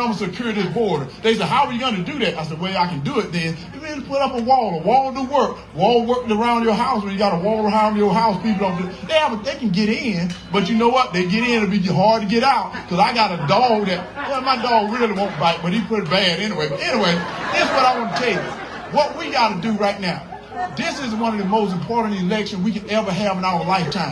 I'm gonna secure this border. They said, how are you gonna do that? I said, well, I can do it then. You just put up a wall. A wall do work. Wall working around your house. When you got a wall around your house, people don't do They have a, they can get in, but you know what? They get in, it'll be hard to get out. Cause I got a dog that, well, my dog really won't bite, but he pretty bad anyway. But anyway, this is what I want to tell you. What we gotta do right now. This is one of the most important elections we can ever have in our lifetime.